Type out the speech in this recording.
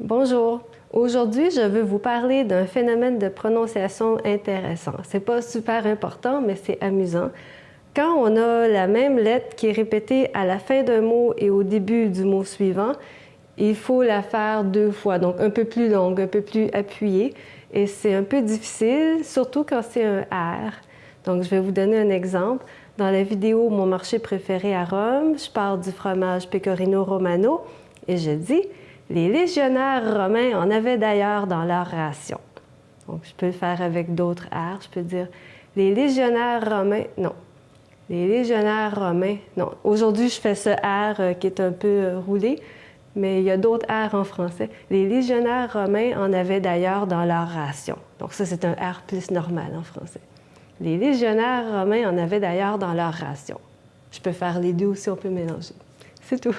Bonjour. Aujourd'hui, je veux vous parler d'un phénomène de prononciation intéressant. C'est pas super important, mais c'est amusant. Quand on a la même lettre qui est répétée à la fin d'un mot et au début du mot suivant, il faut la faire deux fois, donc un peu plus longue, un peu plus appuyée. Et c'est un peu difficile, surtout quand c'est un R. Donc, je vais vous donner un exemple. Dans la vidéo Mon marché préféré à Rome, je parle du fromage Pecorino Romano et je dis les légionnaires romains en avaient d'ailleurs dans leur ration. Donc, je peux le faire avec d'autres airs. Je peux dire les légionnaires romains, non. Les légionnaires romains, non. Aujourd'hui, je fais ce R euh, qui est un peu euh, roulé, mais il y a d'autres R en français. Les légionnaires romains en avaient d'ailleurs dans leur ration. Donc ça, c'est un R plus normal en français. Les légionnaires romains en avaient d'ailleurs dans leur ration. Je peux faire les deux aussi, on peut mélanger. C'est tout.